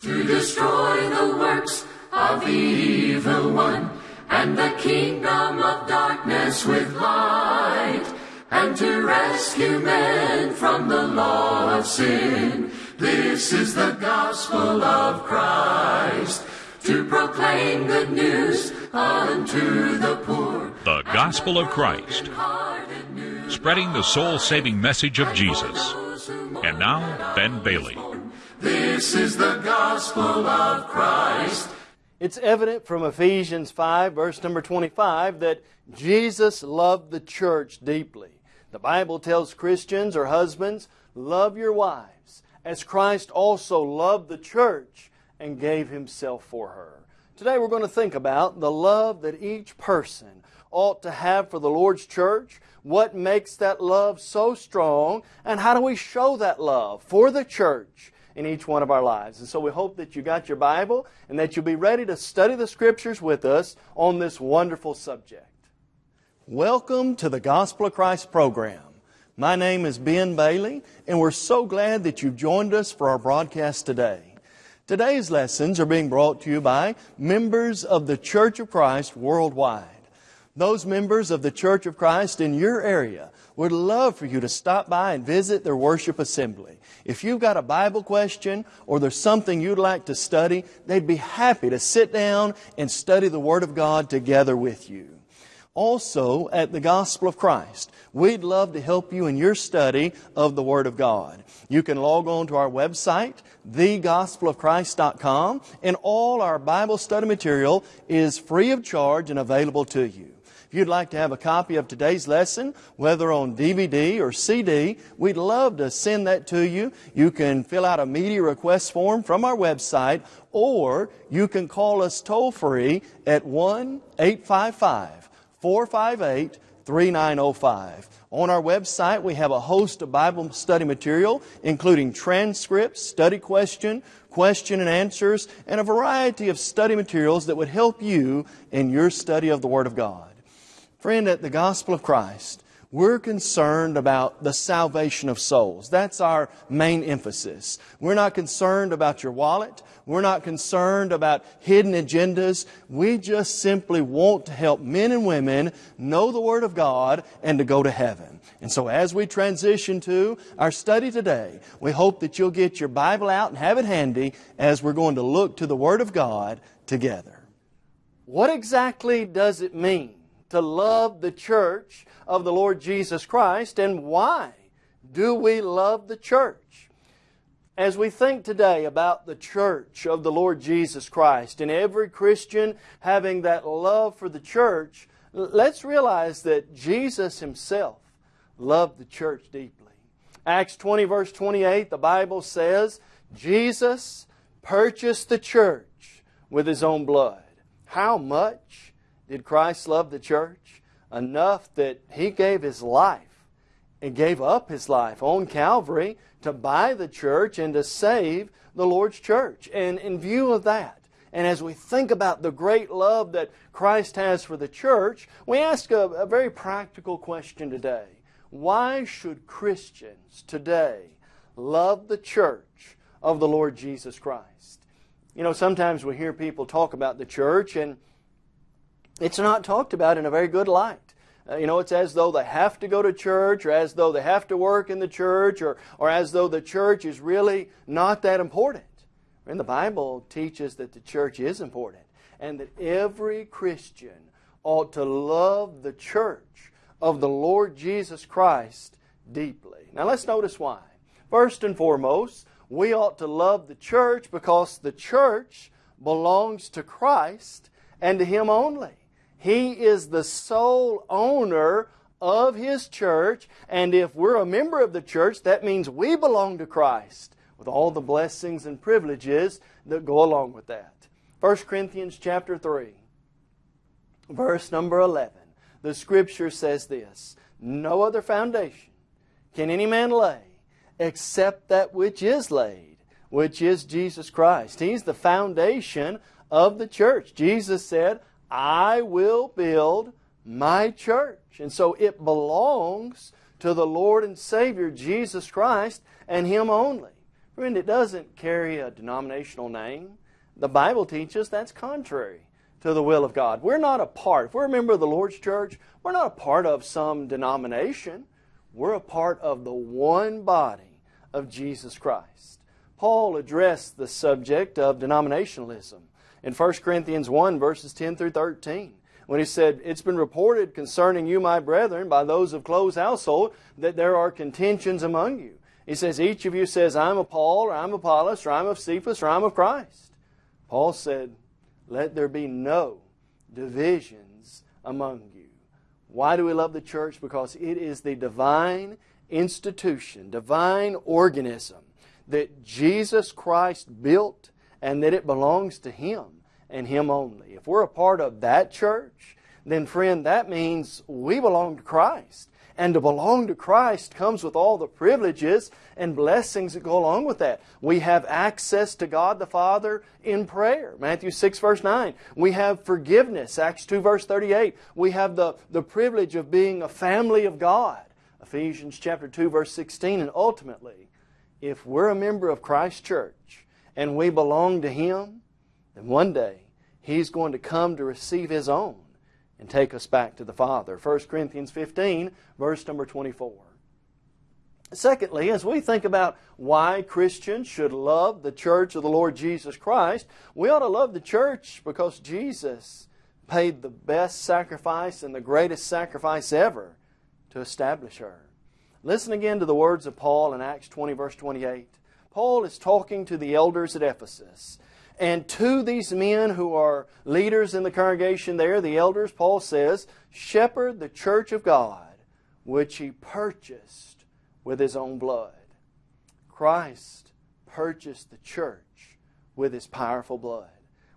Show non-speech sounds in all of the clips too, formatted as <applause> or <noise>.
to destroy the works of the evil one, and the kingdom of darkness with light, and to rescue men from the law of sin. This is the gospel of Christ, to proclaim good news unto the poor. The Gospel of Christ, spreading the soul saving message of Jesus. And now, Ben Bailey. This is the gospel of Christ. It's evident from Ephesians 5, verse number 25, that Jesus loved the church deeply. The Bible tells Christians or husbands, love your wives, as Christ also loved the church and gave himself for her. Today we're going to think about the love that each person ought to have for the Lord's church, what makes that love so strong, and how do we show that love for the church in each one of our lives. And so we hope that you got your Bible and that you'll be ready to study the Scriptures with us on this wonderful subject. Welcome to the Gospel of Christ program. My name is Ben Bailey, and we're so glad that you've joined us for our broadcast today. Today's lessons are being brought to you by members of the Church of Christ worldwide. Those members of the Church of Christ in your area would love for you to stop by and visit their worship assembly. If you've got a Bible question or there's something you'd like to study, they'd be happy to sit down and study the Word of God together with you. Also, at the Gospel of Christ, we'd love to help you in your study of the Word of God. You can log on to our website, thegospelofchrist.com, and all our Bible study material is free of charge and available to you. If you'd like to have a copy of today's lesson, whether on DVD or CD, we'd love to send that to you. You can fill out a media request form from our website, or you can call us toll free at 1 855 458 3905. On our website, we have a host of Bible study material, including transcripts, study question, question and answers, and a variety of study materials that would help you in your study of the Word of God. Friend, at the gospel of Christ, we're concerned about the salvation of souls. That's our main emphasis. We're not concerned about your wallet. We're not concerned about hidden agendas. We just simply want to help men and women know the Word of God and to go to heaven. And so as we transition to our study today, we hope that you'll get your Bible out and have it handy as we're going to look to the Word of God together. What exactly does it mean to love the church of the Lord Jesus Christ, and why do we love the church? As we think today about the church of the Lord Jesus Christ and every Christian having that love for the church, let's realize that Jesus Himself loved the church deeply. Acts 20 verse 28, the Bible says, Jesus purchased the church with His own blood. How much? Did Christ love the church? Enough that He gave His life and gave up His life on Calvary to buy the church and to save the Lord's church. And in view of that, and as we think about the great love that Christ has for the church, we ask a, a very practical question today. Why should Christians today love the church of the Lord Jesus Christ? You know, sometimes we hear people talk about the church and it's not talked about in a very good light. Uh, you know, it's as though they have to go to church or as though they have to work in the church or, or as though the church is really not that important. And the Bible teaches that the church is important and that every Christian ought to love the church of the Lord Jesus Christ deeply. Now let's notice why. First and foremost, we ought to love the church because the church belongs to Christ and to Him only. He is the sole owner of His church, and if we're a member of the church, that means we belong to Christ with all the blessings and privileges that go along with that. 1 Corinthians chapter 3, verse number 11. The Scripture says this, No other foundation can any man lay except that which is laid, which is Jesus Christ. He's the foundation of the church. Jesus said, I will build my church. And so it belongs to the Lord and Savior Jesus Christ and Him only. Friend, it doesn't carry a denominational name. The Bible teaches that's contrary to the will of God. We're not a part, if we're a member of the Lord's church, we're not a part of some denomination. We're a part of the one body of Jesus Christ. Paul addressed the subject of denominationalism in 1 Corinthians 1, verses 10 through 13 when he said, It's been reported concerning you, my brethren, by those of Chloe's household, that there are contentions among you. He says, Each of you says, I'm of Paul, or I'm of Apollos, or I'm of Cephas, or I'm of Christ. Paul said, Let there be no divisions among you. Why do we love the church? Because it is the divine institution, divine organism that Jesus Christ built and that it belongs to Him and Him only. If we're a part of that church, then friend, that means we belong to Christ. And to belong to Christ comes with all the privileges and blessings that go along with that. We have access to God the Father in prayer. Matthew 6 verse 9. We have forgiveness. Acts 2 verse 38. We have the, the privilege of being a family of God. Ephesians chapter 2 verse 16. And ultimately, if we're a member of Christ's church and we belong to Him, then one day He's going to come to receive His own and take us back to the Father. 1 Corinthians 15, verse number 24. Secondly, as we think about why Christians should love the church of the Lord Jesus Christ, we ought to love the church because Jesus paid the best sacrifice and the greatest sacrifice ever to establish her. Listen again to the words of Paul in Acts 20, verse 28. Paul is talking to the elders at Ephesus. And to these men who are leaders in the congregation there, the elders, Paul says, shepherd the church of God, which he purchased with his own blood. Christ purchased the church with his powerful blood.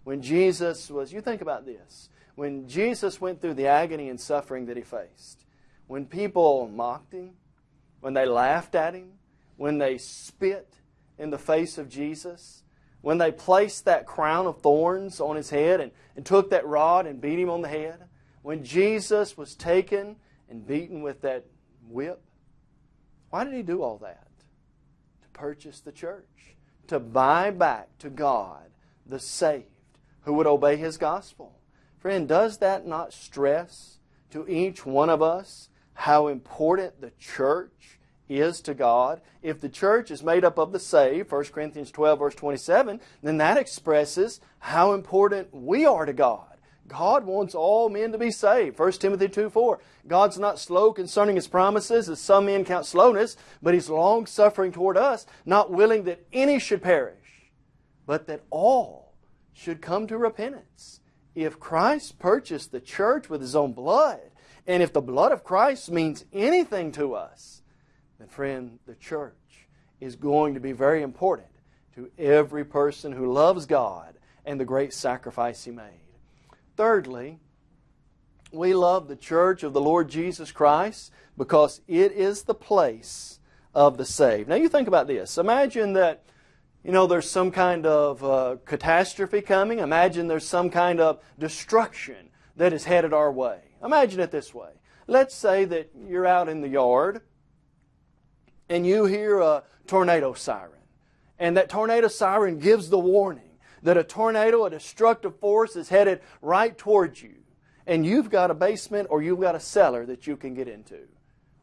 When Jesus was, you think about this, when Jesus went through the agony and suffering that he faced, when people mocked him, when they laughed at him, when they spit in the face of Jesus, when they placed that crown of thorns on his head and, and took that rod and beat him on the head, when Jesus was taken and beaten with that whip, why did he do all that? To purchase the church, to buy back to God the saved who would obey his gospel. Friend, does that not stress to each one of us how important the church is to God. If the church is made up of the saved, 1 Corinthians 12, verse 27, then that expresses how important we are to God. God wants all men to be saved. 1 Timothy 2 4. God's not slow concerning His promises, as some men count slowness, but He's long suffering toward us, not willing that any should perish, but that all should come to repentance. If Christ purchased the church with His own blood, and if the blood of Christ means anything to us, then friend, the church is going to be very important to every person who loves God and the great sacrifice He made. Thirdly, we love the church of the Lord Jesus Christ because it is the place of the saved. Now you think about this. Imagine that you know there's some kind of uh, catastrophe coming. Imagine there's some kind of destruction that is headed our way. Imagine it this way. Let's say that you're out in the yard and you hear a tornado siren. And that tornado siren gives the warning that a tornado, a destructive force, is headed right towards you. And you've got a basement or you've got a cellar that you can get into.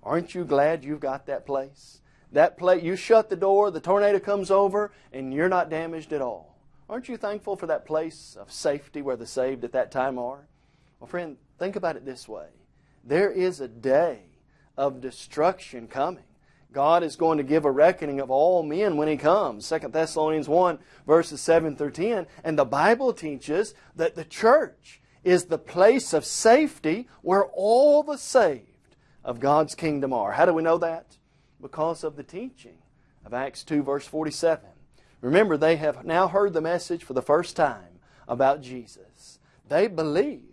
Aren't you glad you've got that place? That place, you shut the door, the tornado comes over, and you're not damaged at all. Aren't you thankful for that place of safety where the saved at that time are? Well, friend, think about it this way. There is a day of destruction coming. God is going to give a reckoning of all men when He comes. 2 Thessalonians 1, verses 7 through 10. And the Bible teaches that the church is the place of safety where all the saved of God's kingdom are. How do we know that? Because of the teaching of Acts 2, verse 47. Remember, they have now heard the message for the first time about Jesus. They believe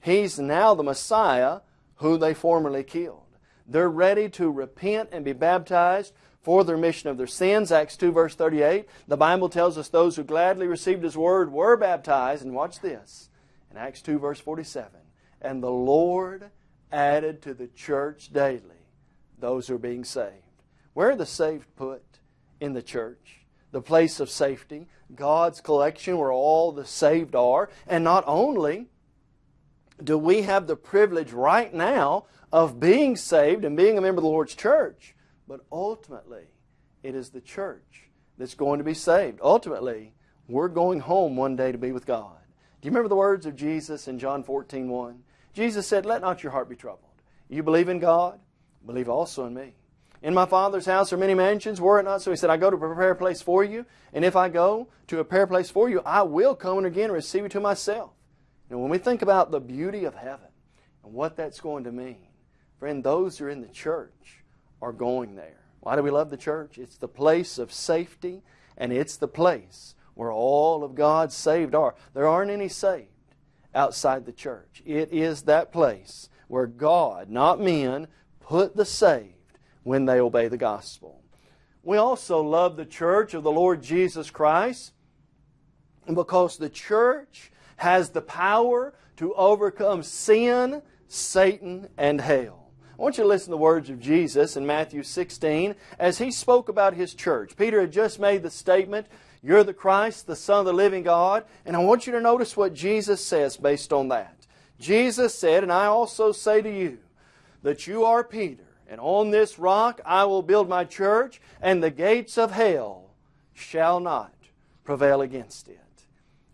He's now the Messiah who they formerly killed. They're ready to repent and be baptized for the remission of their sins. Acts 2 verse 38. The Bible tells us those who gladly received His Word were baptized. And watch this. In Acts 2 verse 47. And the Lord added to the church daily those who are being saved. Where are the saved put? In the church. the place of safety, God's collection where all the saved are. And not only do we have the privilege right now of being saved and being a member of the Lord's church, but ultimately it is the church that's going to be saved. Ultimately, we're going home one day to be with God. Do you remember the words of Jesus in John 14, 1? Jesus said, Let not your heart be troubled. You believe in God, believe also in me. In my Father's house are many mansions, were it not so? He said, I go to prepare a place for you, and if I go to prepare a place for you, I will come and again receive you to myself. And when we think about the beauty of heaven and what that's going to mean, friend, those who are in the church are going there. Why do we love the church? It's the place of safety, and it's the place where all of God's saved are. There aren't any saved outside the church. It is that place where God, not men, put the saved when they obey the gospel. We also love the church of the Lord Jesus Christ because the church has the power to overcome sin, Satan, and hell. I want you to listen to the words of Jesus in Matthew 16 as he spoke about his church. Peter had just made the statement, You're the Christ, the Son of the living God. And I want you to notice what Jesus says based on that. Jesus said, And I also say to you, that you are Peter, and on this rock I will build my church, and the gates of hell shall not prevail against it.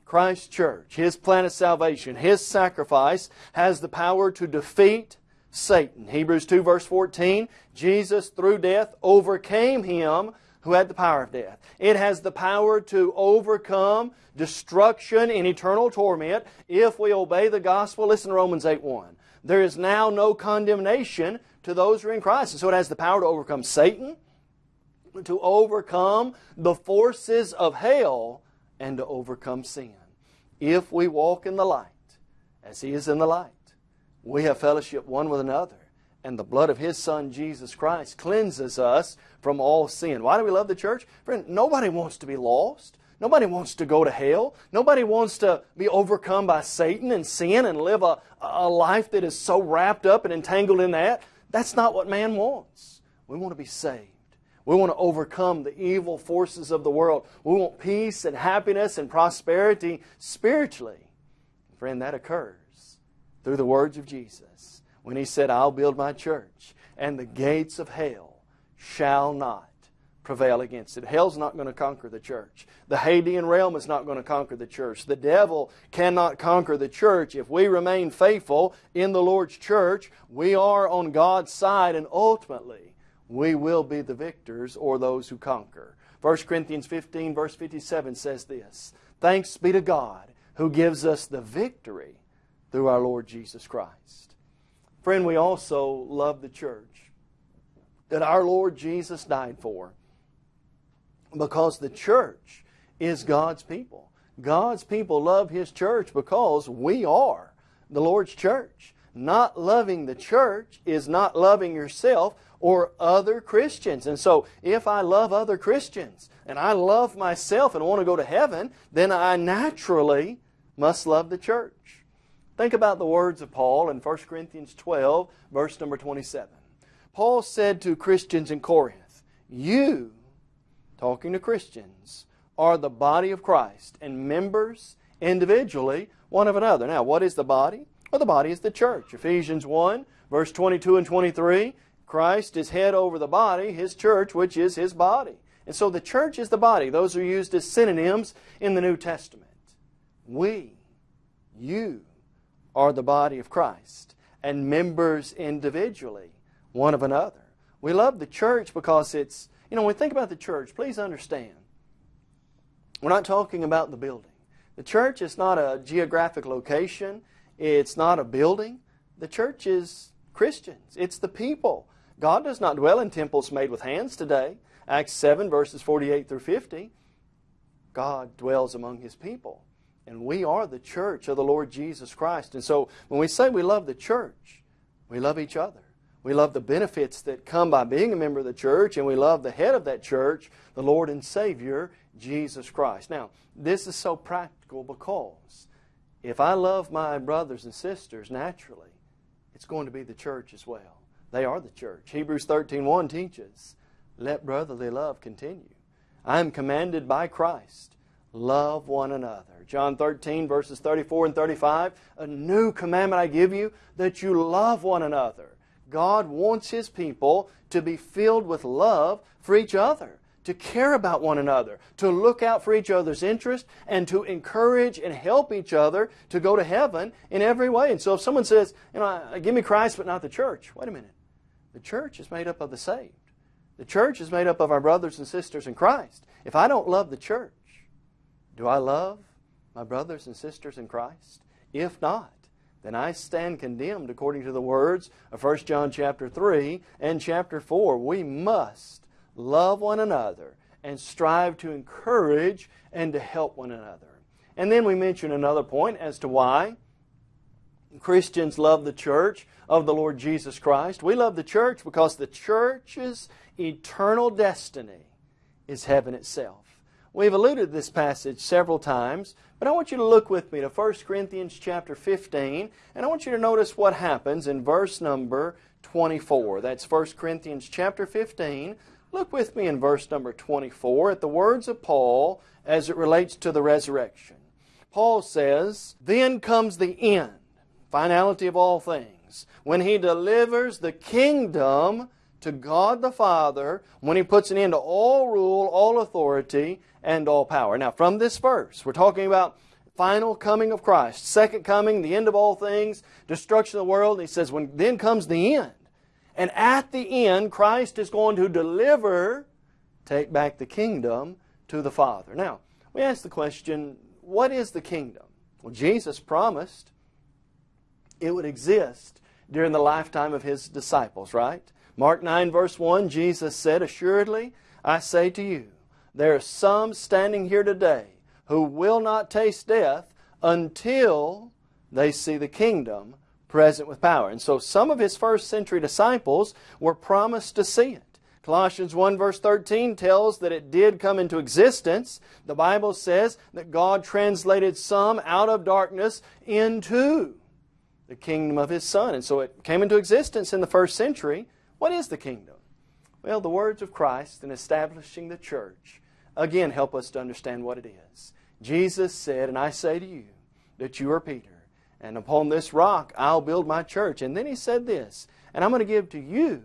Christ's church, His plan of salvation, His sacrifice has the power to defeat Satan. Hebrews 2 verse 14, Jesus through death overcame him who had the power of death. It has the power to overcome destruction and eternal torment if we obey the gospel. Listen to Romans 8 1. There is now no condemnation to those who are in Christ. And so it has the power to overcome Satan, to overcome the forces of hell, and to overcome sin. If we walk in the light, as He is in the light, we have fellowship one with another and the blood of His Son, Jesus Christ, cleanses us from all sin. Why do we love the church? Friend, nobody wants to be lost. Nobody wants to go to hell. Nobody wants to be overcome by Satan and sin and live a, a life that is so wrapped up and entangled in that. That's not what man wants. We want to be saved. We want to overcome the evil forces of the world. We want peace and happiness and prosperity spiritually. Friend, that occurs through the words of Jesus when he said, I'll build my church, and the gates of hell shall not prevail against it. Hell's not going to conquer the church. The Hadean realm is not going to conquer the church. The devil cannot conquer the church. If we remain faithful in the Lord's church, we are on God's side, and ultimately, we will be the victors or those who conquer. 1 Corinthians 15, verse 57 says this Thanks be to God who gives us the victory through our Lord Jesus Christ. Friend, we also love the church that our Lord Jesus died for because the church is God's people. God's people love His church because we are the Lord's church. Not loving the church is not loving yourself or other Christians. And so, if I love other Christians and I love myself and want to go to heaven, then I naturally must love the church. Think about the words of Paul in 1 Corinthians 12, verse number 27. Paul said to Christians in Corinth, You, talking to Christians, are the body of Christ and members individually one of another. Now, what is the body? Well, the body is the church. Ephesians 1, verse 22 and 23. Christ is head over the body, His church, which is His body. And so the church is the body. Those are used as synonyms in the New Testament. We, you, are the body of Christ and members individually one of another. We love the church because it's, you know, when we think about the church, please understand, we're not talking about the building. The church is not a geographic location. It's not a building. The church is Christians. It's the people. God does not dwell in temples made with hands today. Acts 7 verses 48 through 50. God dwells among His people. And we are the church of the Lord Jesus Christ. And so when we say we love the church, we love each other. We love the benefits that come by being a member of the church, and we love the head of that church, the Lord and Savior, Jesus Christ. Now, this is so practical because if I love my brothers and sisters naturally, it's going to be the church as well. They are the church. Hebrews 13.1 teaches, let brotherly love continue. I am commanded by Christ. Love one another. John 13, verses 34 and 35. A new commandment I give you, that you love one another. God wants His people to be filled with love for each other to care about one another, to look out for each other's interest, and to encourage and help each other to go to heaven in every way. And so if someone says, you know, give me Christ but not the church, wait a minute. The church is made up of the saved. The church is made up of our brothers and sisters in Christ. If I don't love the church, do I love my brothers and sisters in Christ? If not, then I stand condemned according to the words of 1 John chapter 3 and chapter 4. We must love one another, and strive to encourage and to help one another. And then we mention another point as to why Christians love the church of the Lord Jesus Christ. We love the church because the church's eternal destiny is heaven itself. We've alluded to this passage several times, but I want you to look with me to 1 Corinthians chapter 15, and I want you to notice what happens in verse number 24. That's 1 Corinthians chapter 15, Look with me in verse number 24 at the words of Paul as it relates to the resurrection. Paul says, Then comes the end, finality of all things, when he delivers the kingdom to God the Father, when he puts an end to all rule, all authority, and all power. Now, from this verse, we're talking about final coming of Christ, second coming, the end of all things, destruction of the world. And he says, when then comes the end. And at the end, Christ is going to deliver, take back the kingdom to the Father. Now, we ask the question, what is the kingdom? Well, Jesus promised it would exist during the lifetime of His disciples, right? Mark 9 verse 1, Jesus said, Assuredly, I say to you, there are some standing here today who will not taste death until they see the kingdom present with power. And so some of his first century disciples were promised to see it. Colossians 1 verse 13 tells that it did come into existence. The Bible says that God translated some out of darkness into the kingdom of His Son. And so it came into existence in the first century. What is the kingdom? Well, the words of Christ in establishing the church again help us to understand what it is. Jesus said, and I say to you, that you are Peter and upon this rock I'll build my church. And then he said this, and I'm going to give to you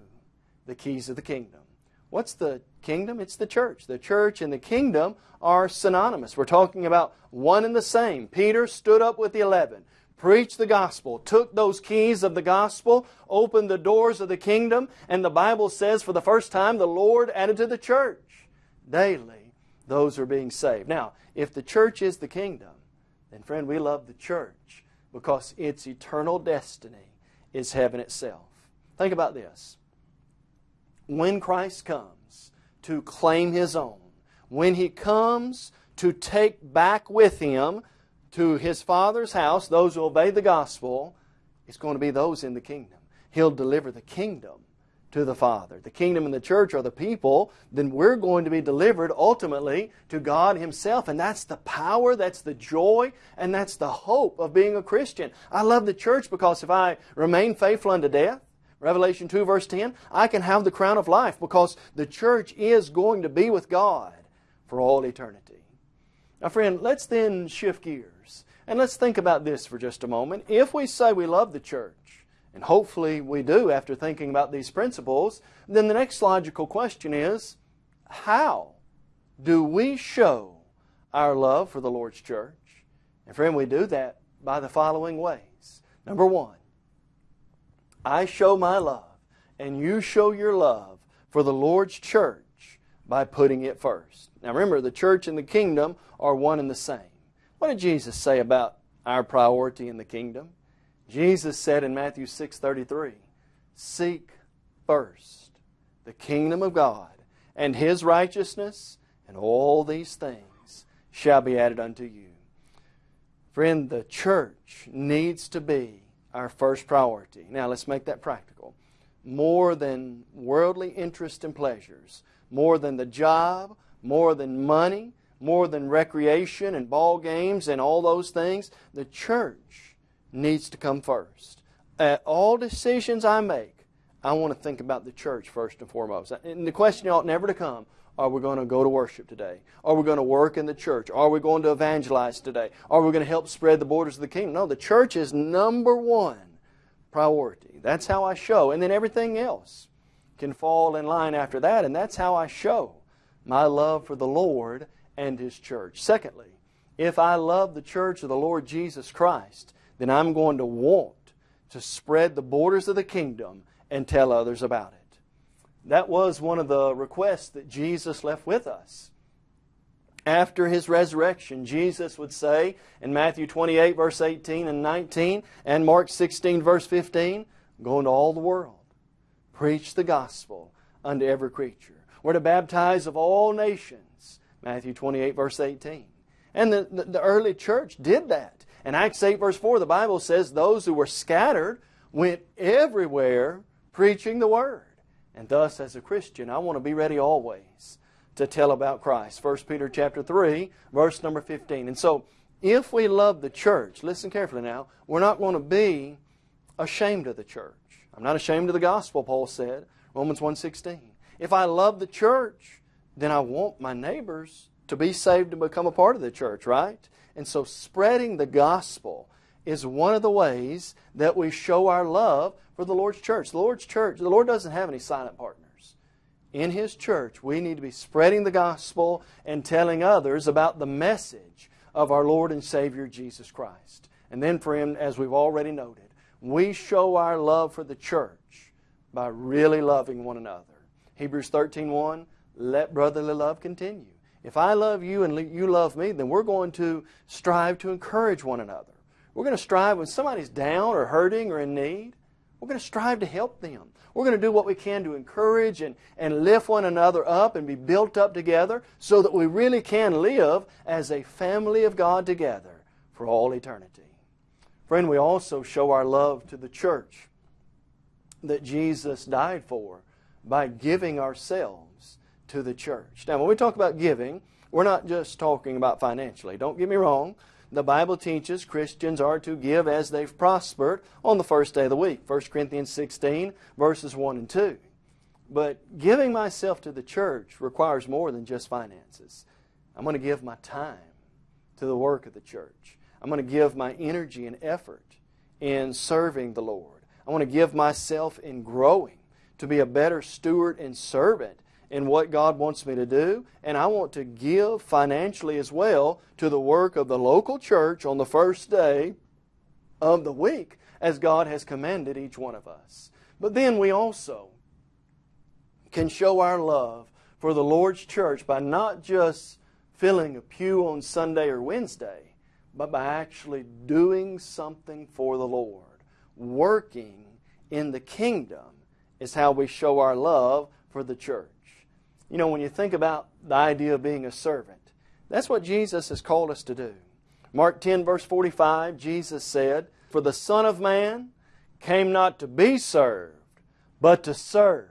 the keys of the kingdom. What's the kingdom? It's the church. The church and the kingdom are synonymous. We're talking about one and the same. Peter stood up with the eleven, preached the gospel, took those keys of the gospel, opened the doors of the kingdom, and the Bible says for the first time the Lord added to the church daily those who are being saved. Now, if the church is the kingdom, then friend, we love the church because its eternal destiny is heaven itself. Think about this. When Christ comes to claim His own, when He comes to take back with Him to His Father's house those who obey the gospel, it's going to be those in the kingdom. He'll deliver the kingdom to the Father. The kingdom and the church are the people, then we're going to be delivered ultimately to God Himself. And that's the power, that's the joy, and that's the hope of being a Christian. I love the church because if I remain faithful unto death, Revelation 2 verse 10, I can have the crown of life because the church is going to be with God for all eternity. Now friend, let's then shift gears and let's think about this for just a moment. If we say we love the church, and hopefully we do after thinking about these principles, then the next logical question is, how do we show our love for the Lord's church? And friend, we do that by the following ways. Number one, I show my love, and you show your love for the Lord's church by putting it first. Now remember, the church and the kingdom are one and the same. What did Jesus say about our priority in the kingdom? Jesus said in Matthew 6:33, "Seek first the kingdom of God and his righteousness, and all these things shall be added unto you." Friend, the church needs to be our first priority. Now, let's make that practical. More than worldly interest and pleasures, more than the job, more than money, more than recreation and ball games and all those things, the church needs to come first. At all decisions I make, I want to think about the church first and foremost. And the question ought never to come, Are we going to go to worship today? Are we going to work in the church? Are we going to evangelize today? Are we going to help spread the borders of the kingdom? No, the church is number one priority. That's how I show. And then everything else can fall in line after that, and that's how I show my love for the Lord and His church. Secondly, if I love the church of the Lord Jesus Christ, then I'm going to want to spread the borders of the kingdom and tell others about it. That was one of the requests that Jesus left with us. After His resurrection, Jesus would say in Matthew 28 verse 18 and 19 and Mark 16 verse 15, Go into all the world, preach the gospel unto every creature. We're to baptize of all nations, Matthew 28 verse 18. And the, the, the early church did that. In Acts 8 verse 4, the Bible says those who were scattered went everywhere preaching the Word. And thus, as a Christian, I want to be ready always to tell about Christ. 1 Peter chapter 3, verse number 15. And so, if we love the church, listen carefully now, we're not going to be ashamed of the church. I'm not ashamed of the gospel, Paul said, Romans 1.16. If I love the church, then I want my neighbors to be saved and become a part of the church, right? And so spreading the gospel is one of the ways that we show our love for the Lord's church. The Lord's church, the Lord doesn't have any silent partners. In His church, we need to be spreading the gospel and telling others about the message of our Lord and Savior Jesus Christ. And then, friend, as we've already noted, we show our love for the church by really loving one another. Hebrews 13.1, let brotherly love continue. If I love you and you love me, then we're going to strive to encourage one another. We're going to strive when somebody's down or hurting or in need. We're going to strive to help them. We're going to do what we can to encourage and, and lift one another up and be built up together so that we really can live as a family of God together for all eternity. Friend, we also show our love to the church that Jesus died for by giving ourselves to the church. Now, when we talk about giving, we're not just talking about financially. Don't get me wrong. The Bible teaches Christians are to give as they've prospered on the first day of the week. 1 Corinthians 16, verses 1 and 2. But giving myself to the church requires more than just finances. I'm going to give my time to the work of the church. I'm going to give my energy and effort in serving the Lord. I want to give myself in growing to be a better steward and servant in what God wants me to do, and I want to give financially as well to the work of the local church on the first day of the week as God has commanded each one of us. But then we also can show our love for the Lord's church by not just filling a pew on Sunday or Wednesday, but by actually doing something for the Lord. Working in the kingdom is how we show our love for the church. You know, when you think about the idea of being a servant, that's what Jesus has called us to do. Mark 10, verse 45, Jesus said, For the Son of Man came not to be served, but to serve,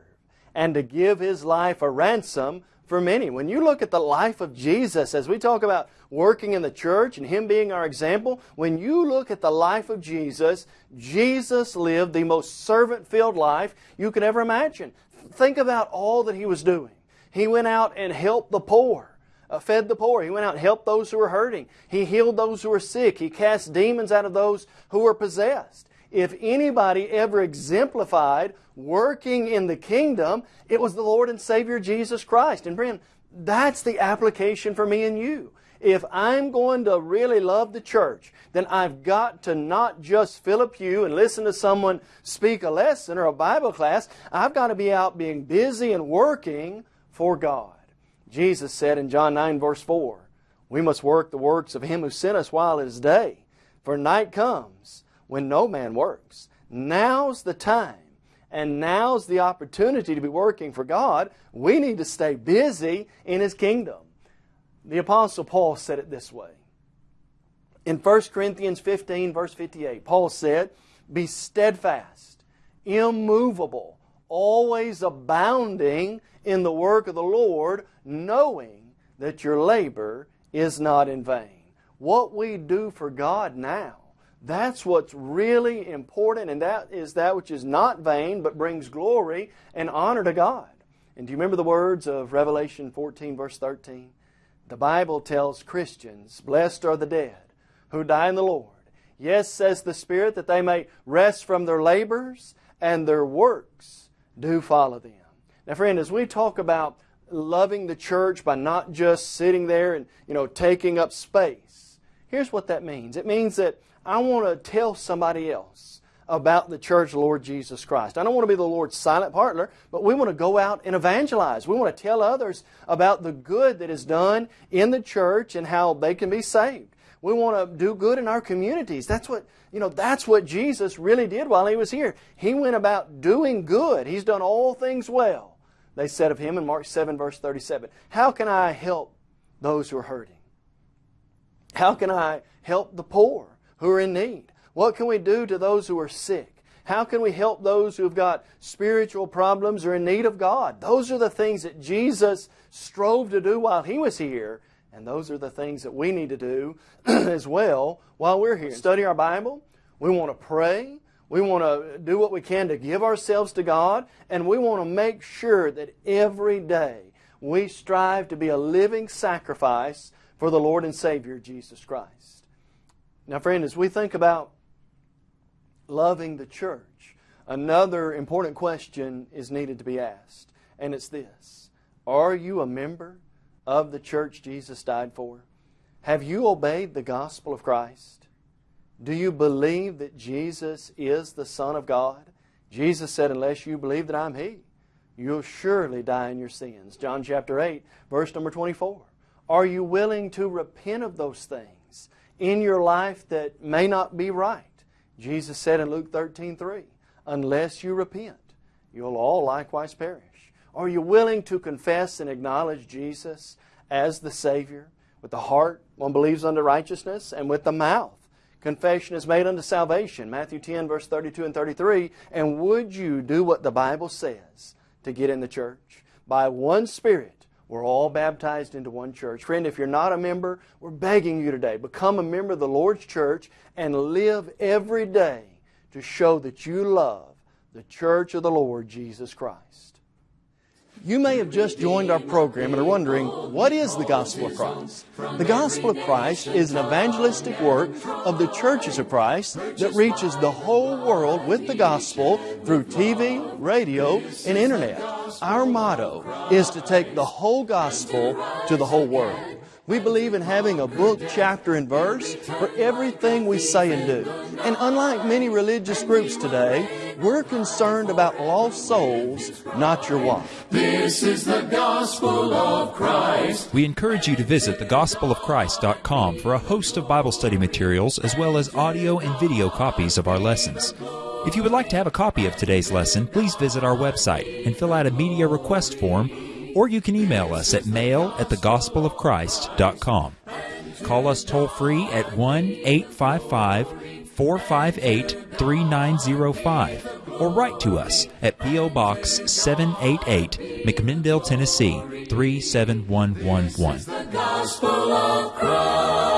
and to give His life a ransom for many. When you look at the life of Jesus, as we talk about working in the church and Him being our example, when you look at the life of Jesus, Jesus lived the most servant-filled life you could ever imagine. Think about all that He was doing. He went out and helped the poor, uh, fed the poor. He went out and helped those who were hurting. He healed those who were sick. He cast demons out of those who were possessed. If anybody ever exemplified working in the kingdom, it was the Lord and Savior Jesus Christ. And friend, that's the application for me and you. If I'm going to really love the church, then I've got to not just fill a pew and listen to someone speak a lesson or a Bible class. I've got to be out being busy and working for God. Jesus said in John 9 verse 4, We must work the works of Him who sent us while it is day. For night comes when no man works. Now's the time and now's the opportunity to be working for God. We need to stay busy in His kingdom. The Apostle Paul said it this way. In 1 Corinthians 15 verse 58, Paul said, Be steadfast, immovable, always abounding in the work of the Lord, knowing that your labor is not in vain. What we do for God now, that's what's really important, and that is that which is not vain, but brings glory and honor to God. And do you remember the words of Revelation 14, verse 13? The Bible tells Christians, Blessed are the dead who die in the Lord. Yes, says the Spirit, that they may rest from their labors and their works do follow them. Now, friend, as we talk about loving the church by not just sitting there and, you know, taking up space, here's what that means. It means that I want to tell somebody else about the church Lord Jesus Christ. I don't want to be the Lord's silent partner, but we want to go out and evangelize. We want to tell others about the good that is done in the church and how they can be saved. We want to do good in our communities. That's what, you know, that's what Jesus really did while He was here. He went about doing good. He's done all things well. They said of Him in Mark 7 verse 37. How can I help those who are hurting? How can I help the poor who are in need? What can we do to those who are sick? How can we help those who have got spiritual problems or in need of God? Those are the things that Jesus strove to do while He was here. And those are the things that we need to do <clears throat> as well while we're here. Study our Bible. We want to pray. We want to do what we can to give ourselves to God. And we want to make sure that every day we strive to be a living sacrifice for the Lord and Savior Jesus Christ. Now, friend, as we think about loving the church, another important question is needed to be asked. And it's this Are you a member of the church Jesus died for? Have you obeyed the gospel of Christ? Do you believe that Jesus is the Son of God? Jesus said, Unless you believe that I'm He, you'll surely die in your sins. John chapter 8, verse number 24. Are you willing to repent of those things in your life that may not be right? Jesus said in Luke 13, 3, Unless you repent, you'll all likewise perish. Are you willing to confess and acknowledge Jesus as the Savior? With the heart, one believes unto righteousness, and with the mouth, confession is made unto salvation. Matthew 10, verse 32 and 33. And would you do what the Bible says to get in the church? By one Spirit, we're all baptized into one church. Friend, if you're not a member, we're begging you today, become a member of the Lord's church and live every day to show that you love the church of the Lord Jesus Christ. You may have just joined our program and are wondering, what is the gospel of Christ? The gospel of Christ is an evangelistic work of the churches of Christ that reaches the whole world with the gospel through TV, radio, and internet. Our motto is to take the whole gospel to the whole world. We believe in having a book, chapter, and verse for everything we say and do. And unlike many religious groups today, we're concerned about lost souls, not your wife. This is the gospel of Christ. We encourage you to visit thegospelofchrist.com for a host of Bible study materials as well as audio and video copies of our lessons. If you would like to have a copy of today's lesson, please visit our website and fill out a media request form or you can email us at mail at thegospelofchrist.com. Call us toll free at 1 855 458 3905 or write to us at P.O. Box 788, McMinnville, Tennessee 37111.